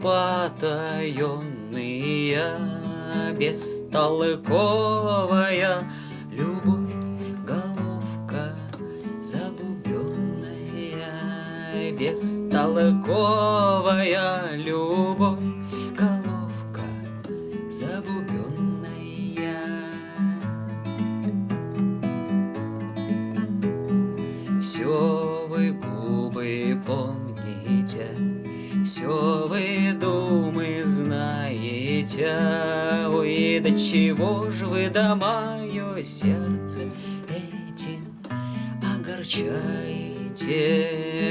потаенные, Бестолковая любовь, головка забубенная, Бестолковая любовь, головка забубенная. Все вы губы помните, Все вы знаете, Ой, до чего ж вы да мое сердце этим огорчаете,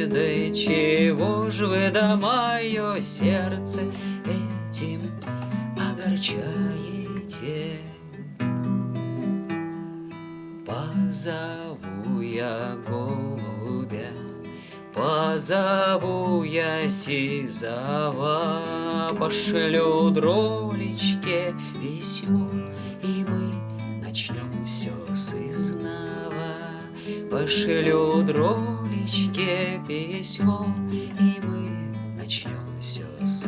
Да чего ж вы да мое сердце этим огорчаете? Позову я голубя, Позову я Сизова, пошлю дролечке письмо, И мы начнем все с изнова. Пошлю дролечке письмо, И мы начнем все с.